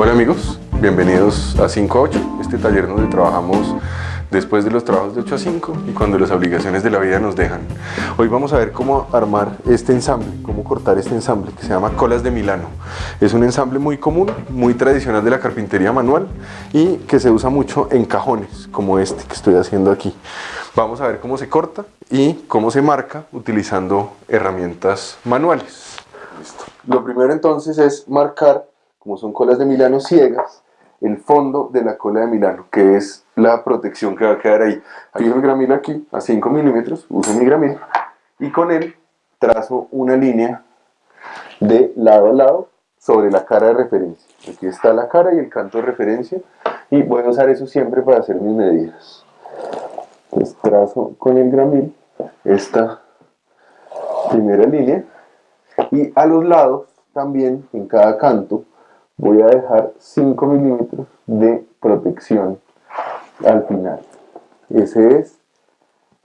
Hola amigos, bienvenidos a 5 a 8, este taller donde trabajamos después de los trabajos de 8 a 5 y cuando las obligaciones de la vida nos dejan. Hoy vamos a ver cómo armar este ensamble, cómo cortar este ensamble que se llama colas de Milano. Es un ensamble muy común, muy tradicional de la carpintería manual y que se usa mucho en cajones como este que estoy haciendo aquí. Vamos a ver cómo se corta y cómo se marca utilizando herramientas manuales. Lo primero entonces es marcar, como son colas de Milano ciegas, el fondo de la cola de Milano, que es la protección que va a quedar ahí. Hay un gramil aquí, a 5 milímetros, uso mi gramil, y con él trazo una línea de lado a lado sobre la cara de referencia. Aquí está la cara y el canto de referencia, y voy a usar eso siempre para hacer mis medidas. Entonces trazo con el gramil esta primera línea, y a los lados también, en cada canto, voy a dejar 5 milímetros de protección al final. Esa es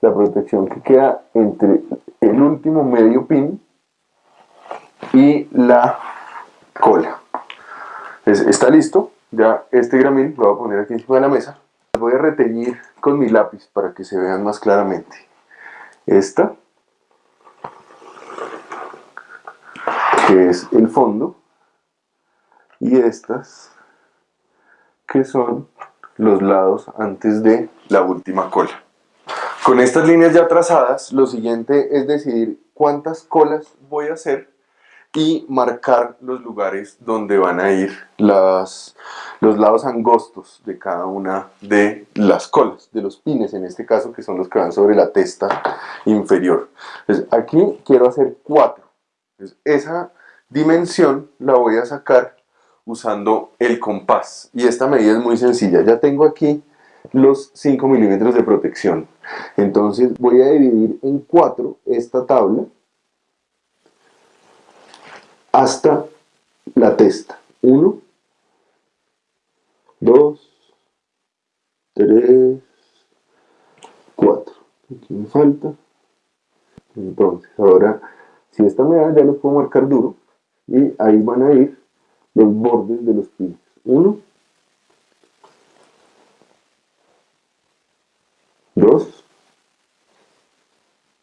la protección que queda entre el último medio pin y la cola. está listo, ya este gramil lo voy a poner aquí encima de la mesa. Voy a reteñir con mi lápiz para que se vean más claramente. Esta, que es el fondo, y estas que son los lados antes de la última cola. Con estas líneas ya trazadas, lo siguiente es decidir cuántas colas voy a hacer y marcar los lugares donde van a ir las, los lados angostos de cada una de las colas, de los pines en este caso, que son los que van sobre la testa inferior. Aquí quiero hacer cuatro. esa dimensión la voy a sacar usando el compás. Y esta medida es muy sencilla. Ya tengo aquí los 5 milímetros de protección. Entonces voy a dividir en 4 esta tabla hasta la testa. 1, 2, 3, 4. Aquí me falta. Entonces, ahora, si esta me da, ya lo puedo marcar duro. Y ahí van a ir los bordes de los pines. Uno, dos,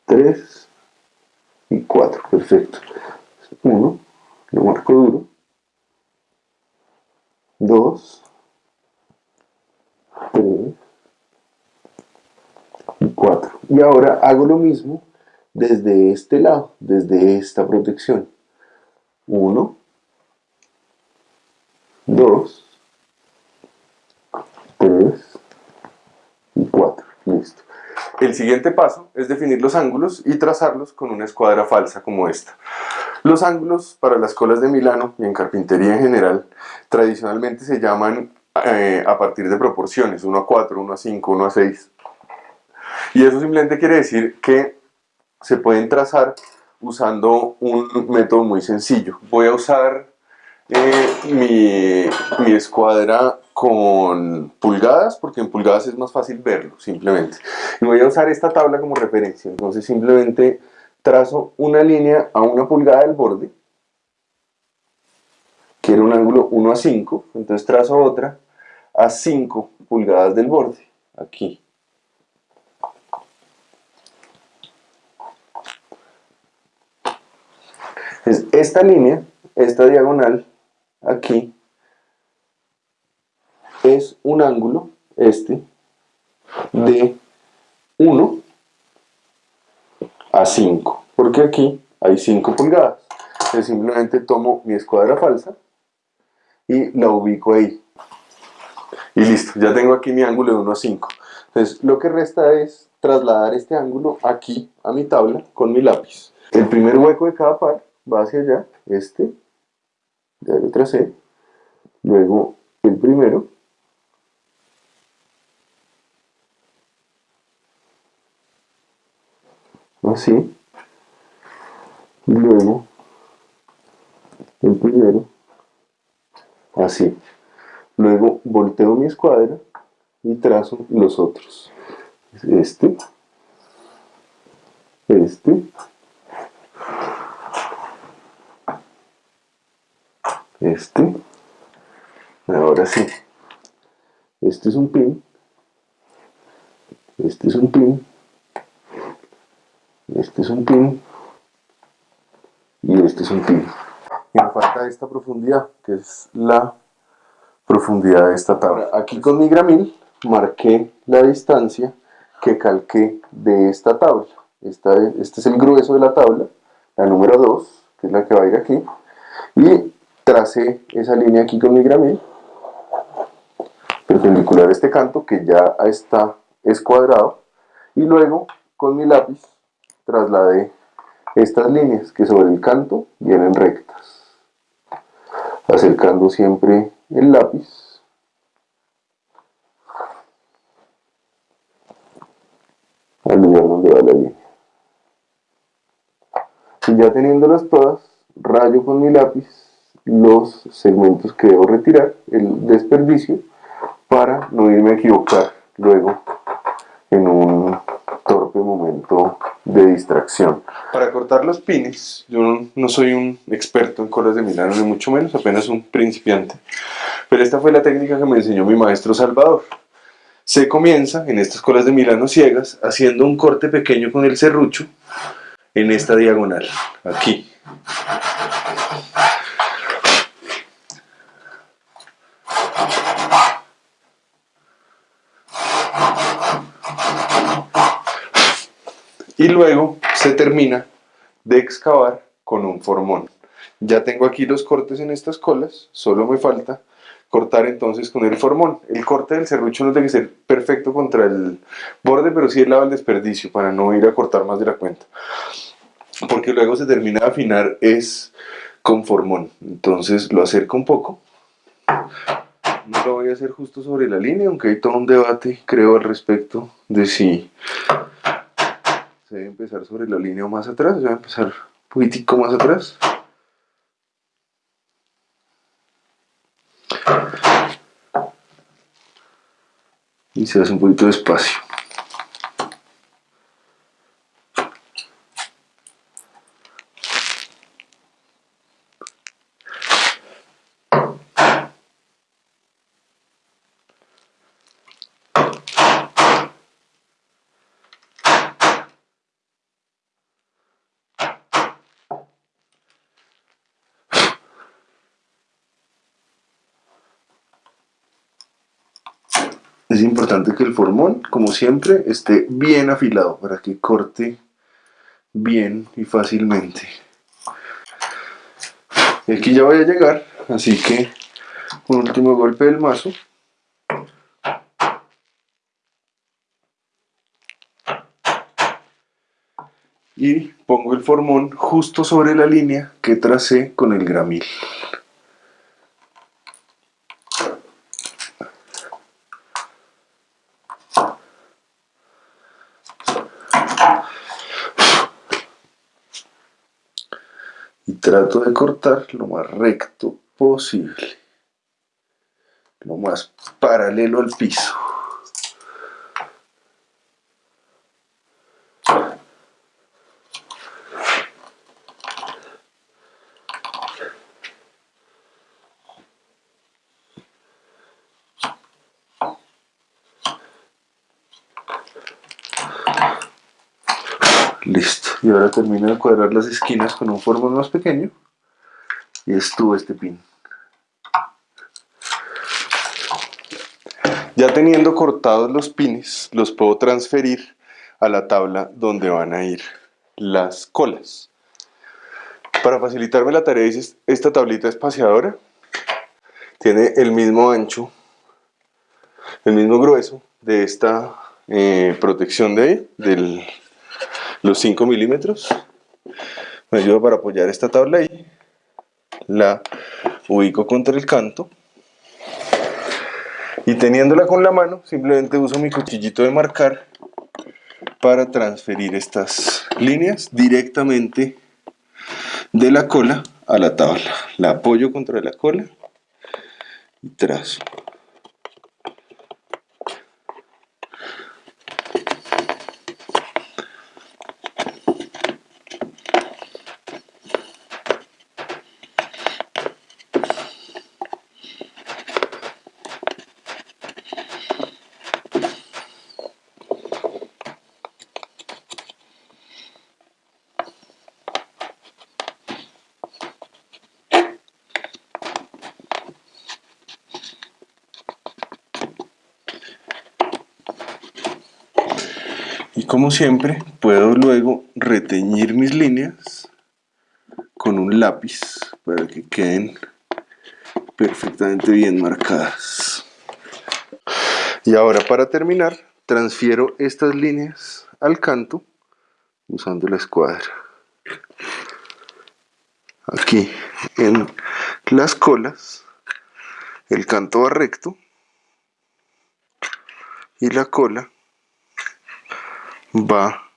tres y cuatro. Perfecto. Uno, lo marco duro. Dos, tres y cuatro. Y ahora hago lo mismo desde este lado, desde esta protección. Uno, 2, 3 y 4. Listo. El siguiente paso es definir los ángulos y trazarlos con una escuadra falsa como esta. Los ángulos para las colas de Milano y en carpintería en general tradicionalmente se llaman eh, a partir de proporciones, 1 a 4, 1 a 5, 1 a 6. Y eso simplemente quiere decir que se pueden trazar usando un método muy sencillo. Voy a usar eh, mi, escuadra con pulgadas, porque en pulgadas es más fácil verlo, simplemente. Y voy a usar esta tabla como referencia, entonces simplemente trazo una línea a una pulgada del borde, quiero un ángulo 1 a 5, entonces trazo otra a 5 pulgadas del borde, aquí. esta línea, esta diagonal, aquí es un ángulo, este, de 1 a 5, porque aquí hay 5 pulgadas. Entonces simplemente tomo mi escuadra falsa y la ubico ahí. Y listo, ya tengo aquí mi ángulo de 1 a 5. Entonces lo que resta es trasladar este ángulo aquí a mi tabla con mi lápiz. El primer hueco de cada par va hacia allá, este, ya lo tracé, luego el primero, así, luego el primero, así, luego volteo mi escuadra y trazo los otros, este, este, este, ahora sí. Este es un pin. Este es un pin. Este es un pin. Y este es un pin. Y me falta esta profundidad, que es la profundidad de esta tabla. Aquí con mi gramil marqué la distancia que calqué de esta tabla. Esta, este es el grueso de la tabla, la número 2, que es la que va a ir aquí. Y tracé esa línea aquí con mi gramil, perpendicular a este canto, que ya está escuadrado. Y luego, con mi lápiz, trasladé estas líneas que sobre el canto vienen rectas. Acercando siempre el lápiz al lugar donde va la línea. Y ya teniéndolas todas, rayo con mi lápiz los segmentos que debo retirar, el desperdicio, para no irme a equivocar luego en un torpe momento de distracción. Para cortar los pines, yo no, soy un experto en colas de Milano, ni mucho menos, apenas un principiante. Pero esta fue la técnica que me enseñó mi maestro Salvador. Se comienza en estas colas de Milano ciegas haciendo un corte pequeño con el serrucho en esta diagonal, aquí. Y luego se termina de excavar con un formón. Ya tengo aquí los cortes en estas colas, solo me falta cortar entonces con el formón. El corte del serrucho no tiene que ser perfecto contra el borde, pero sí el lado del desperdicio para no ir a cortar más de la cuenta. Porque luego se termina de afinar es con formón. Entonces lo acerco un poco. No lo voy a hacer justo sobre la línea, aunque hay todo un debate, creo, al respecto de si se debe empezar sobre la línea más atrás, se va a empezar un poquitico más atrás. Y se hace un poquito de Es importante que el formón, como siempre, esté bien afilado para que corte bien y fácilmente. Y aquí ya voy a llegar, así que un último golpe del mazo. Y pongo el formón justo sobre la línea que tracé con el gramil. Trato de cortar lo más recto posible, lo más paralelo al piso. Listo. Y ahora termino de cuadrar las esquinas con un formón más pequeño. Y estuvo este pin. Ya teniendo cortados los pines, los puedo transferir a la tabla donde van a ir las colas. Para facilitarme la tarea hice esta tablita espaciadora. Tiene el mismo ancho, el mismo grueso de esta eh, protección de del los 5 milímetros me ayuda para apoyar esta tabla ahí la ubico contra el canto. Y teniéndola con la mano simplemente uso mi cuchillito de marcar para transferir estas líneas directamente de la cola a la tabla. La apoyo contra la cola y trazo como siempre, puedo luego reteñir mis líneas con un lápiz para que queden perfectamente bien marcadas. Y ahora para terminar, transfiero estas líneas al canto usando la escuadra. Aquí en las colas, el canto va recto y la cola va.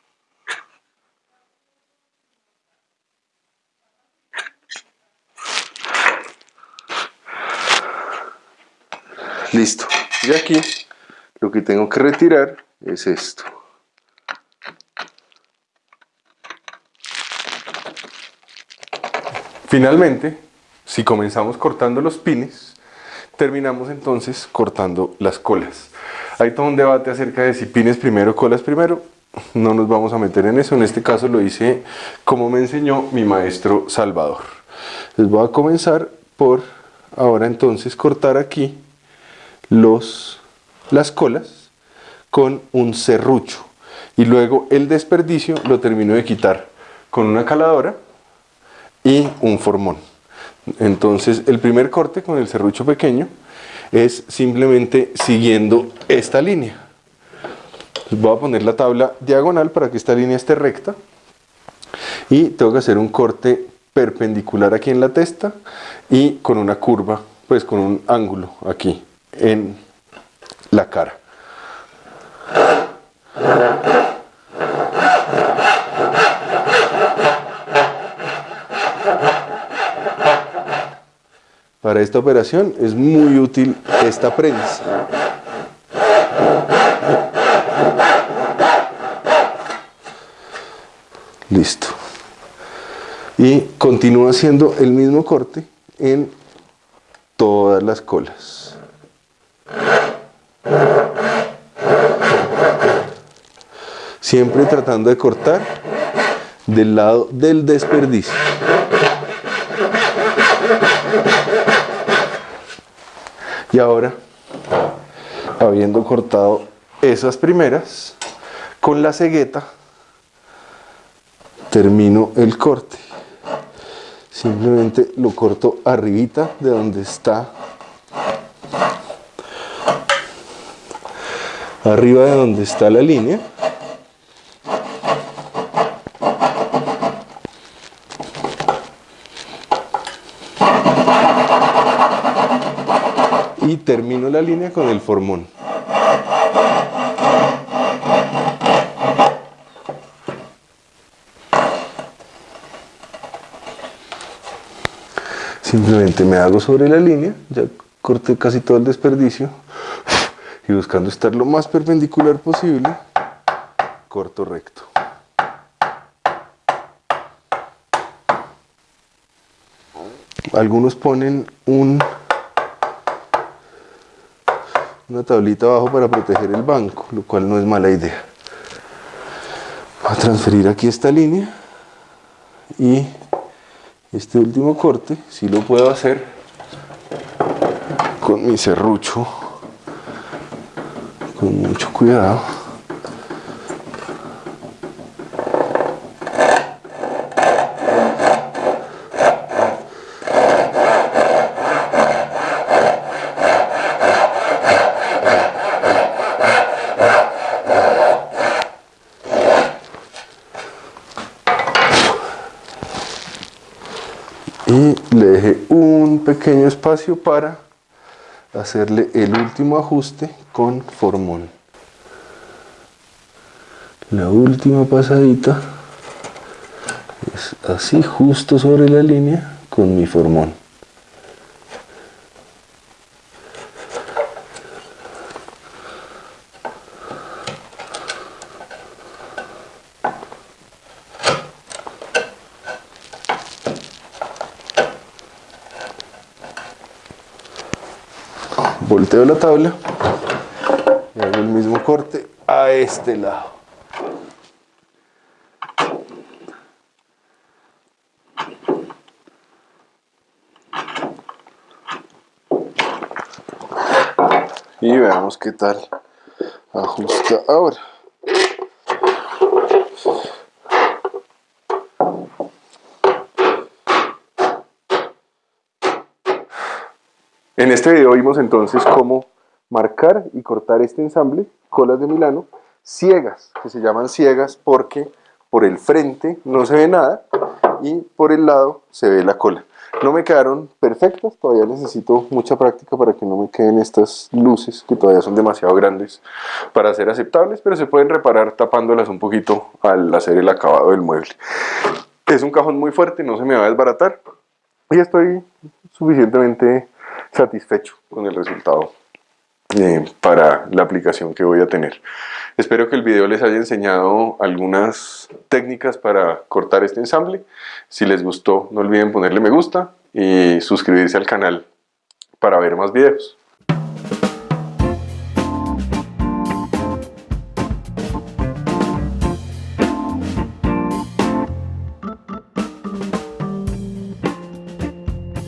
Listo. Y aquí lo que tengo que retirar es esto. Finalmente si comenzamos cortando los pines terminamos entonces cortando las colas. Hay todo un debate acerca de si pines primero colas primero no nos vamos a meter en eso, en este caso lo hice como me enseñó mi maestro Salvador. Les voy a comenzar por ahora entonces cortar aquí los, las colas con un serrucho y luego el desperdicio lo termino de quitar con una caladora y un formón. Entonces el primer corte con el serrucho pequeño es simplemente siguiendo esta línea voy a poner la tabla diagonal para que esta línea esté recta y tengo que hacer un corte perpendicular aquí en la testa y con una curva, pues con un ángulo aquí en la cara. Para esta operación es muy útil esta prensa. Listo. Y continúa haciendo el mismo corte en todas las colas. Siempre tratando de cortar del lado del desperdicio. Y ahora, habiendo cortado esas primeras, con la cegueta termino el corte. Simplemente lo corto arribita de donde está. Arriba de donde está la línea. Y termino la línea con el formón simplemente me hago sobre la línea, ya corté casi todo el desperdicio y buscando estar lo más perpendicular posible, corto recto. Algunos ponen un, una tablita abajo para proteger el banco, lo cual no es mala idea. Voy a transferir aquí esta línea y este último corte si lo puedo hacer con mi serrucho con mucho cuidado pequeño espacio para hacerle el último ajuste con formón. La última pasadita es así justo sobre la línea con mi formón. Volteo la tabla y hago el mismo corte a este lado. Y veamos qué tal ajusta ahora. En este video vimos entonces cómo marcar y cortar este ensamble, colas de Milano, ciegas, que se llaman ciegas porque por el frente no se ve nada y por el lado se ve la cola. No me quedaron perfectas, todavía necesito mucha práctica para que no me queden estas luces que todavía son demasiado grandes para ser aceptables, pero se pueden reparar tapándolas un poquito al hacer el acabado del mueble. Es un cajón muy fuerte, no se me va a desbaratar y estoy suficientemente satisfecho con el resultado eh, para la aplicación que voy a tener. Espero que el video les haya enseñado algunas técnicas para cortar este ensamble. Si les gustó, no olviden ponerle me gusta y suscribirse al canal para ver más videos.